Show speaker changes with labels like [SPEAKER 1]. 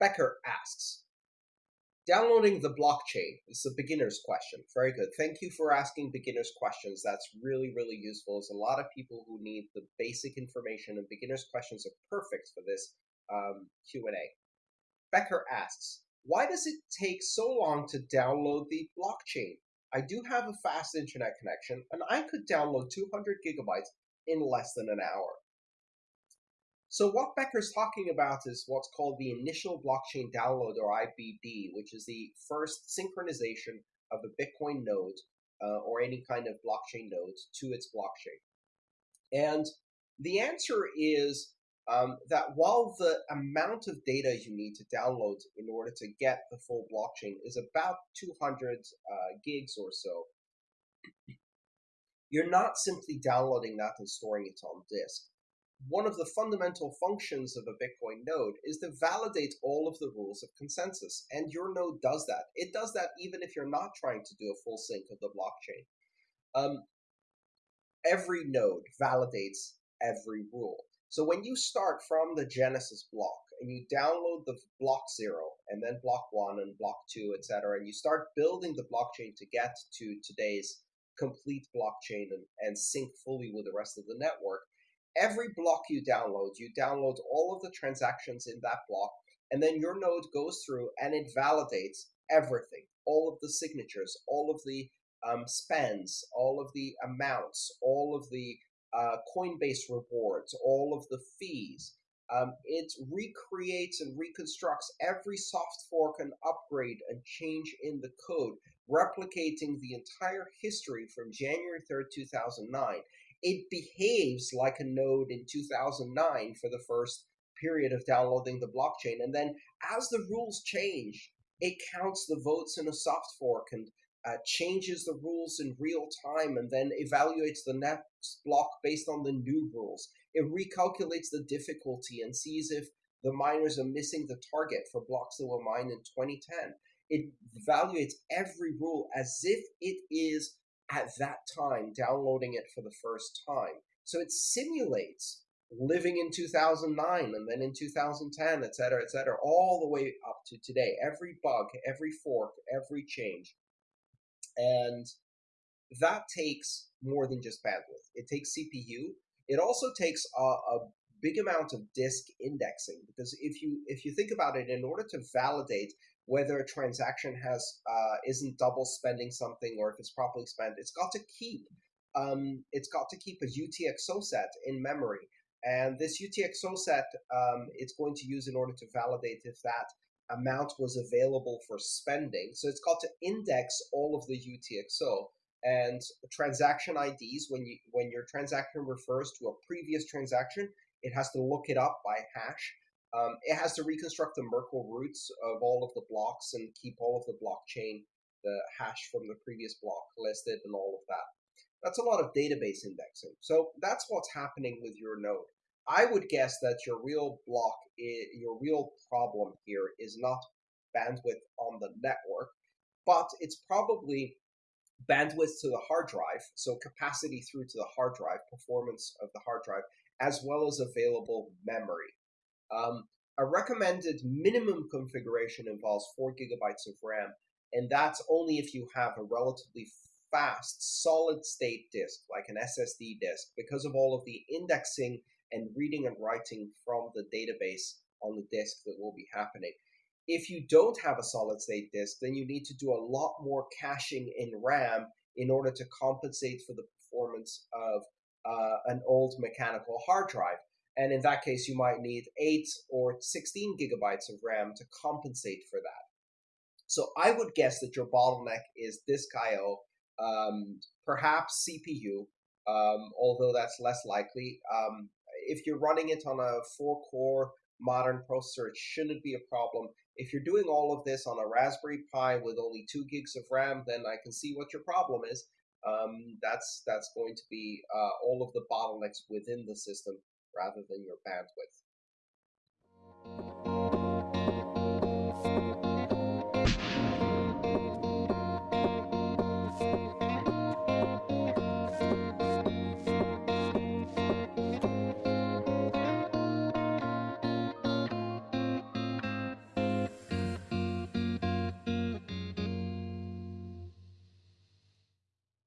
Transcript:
[SPEAKER 1] Becker asks, downloading the blockchain is a beginner's question. Very good. Thank you for asking beginners questions. That's really, really useful. There's a lot of people who need the basic information, and beginners questions are perfect for this um, Q&A. Becker asks, why does it take so long to download the blockchain? I do have a fast internet connection, and I could download 200 gigabytes in less than an hour. So what Becker's talking about is what's called the initial blockchain download or IBD, which is the first synchronization of a Bitcoin node uh, or any kind of blockchain node to its blockchain. And the answer is um, that while the amount of data you need to download in order to get the full blockchain is about 200 uh, gigs or so, you're not simply downloading that and storing it on disk. One of the fundamental functions of a Bitcoin node is to validate all of the rules of consensus, and your node does that. It does that even if you're not trying to do a full sync of the blockchain. Um, every node validates every rule. So when you start from the Genesis block and you download the block zero and then block one and block two, etc., and you start building the blockchain to get to today's complete blockchain and, and sync fully with the rest of the network, every block you download, you download all of the transactions in that block, and then your node goes through and it validates everything, all of the signatures, all of the um, spends, all of the amounts, all of the uh, Coinbase rewards, all of the fees. Um, it recreates and reconstructs every soft fork and upgrade and change in the code, replicating the entire history from January 3rd, 2009. It behaves like a node in 2009 for the first period of downloading the blockchain. And then as the rules change, it counts the votes in a soft fork and uh, changes the rules in real time and then evaluates the next block based on the new rules. It recalculates the difficulty and sees if the miners are missing the target for blocks that were mined in 2010. It evaluates every rule as if it is at that time downloading it for the first time. So it simulates living in 2009 and then in 2010, et cetera, et cetera, all the way up to today. Every bug, every fork, every change and that takes more than just bandwidth. It takes CPU. It also takes a, a big amount of disk indexing because if you if you think about it, in order to validate whether a transaction has uh, isn't double spending something or if it's properly spent, it's got to keep um, it's got to keep a UTXO set in memory. And this UTXO set um, it's going to use in order to validate if that amount was available for spending. So it's got to index all of the UTXO and transaction IDs. When you when your transaction refers to a previous transaction, it has to look it up by hash. Um, it has to reconstruct the Merkle roots of all of the blocks and keep all of the blockchain, the hash from the previous block listed, and all of that. That's a lot of database indexing. So that's what's happening with your node. I would guess that your real block, your real problem here is not bandwidth on the network, but it's probably bandwidth to the hard drive, so capacity through to the hard drive, performance of the hard drive, as well as available memory. Um, a recommended minimum configuration involves four gigabytes of RAM, and that's only if you have a relatively fast solid state disk, like an SSD disk, because of all of the indexing and reading and writing from the database on the disk that will be happening. If you don't have a solid state disk, then you need to do a lot more caching in RAM in order to compensate for the performance of uh, an old mechanical hard drive. And in that case, you might need 8 or 16 gigabytes of RAM to compensate for that. So I would guess that your bottleneck is disk I/O, um, perhaps CPU, um, although that's less likely. Um, if you're running it on a four core modern processor, it shouldn't be a problem. If you're doing all of this on a Raspberry Pi with only two gigs of RAM, then I can see what your problem is. Um, that's that's going to be uh, all of the bottlenecks within the system rather than your bandwidth.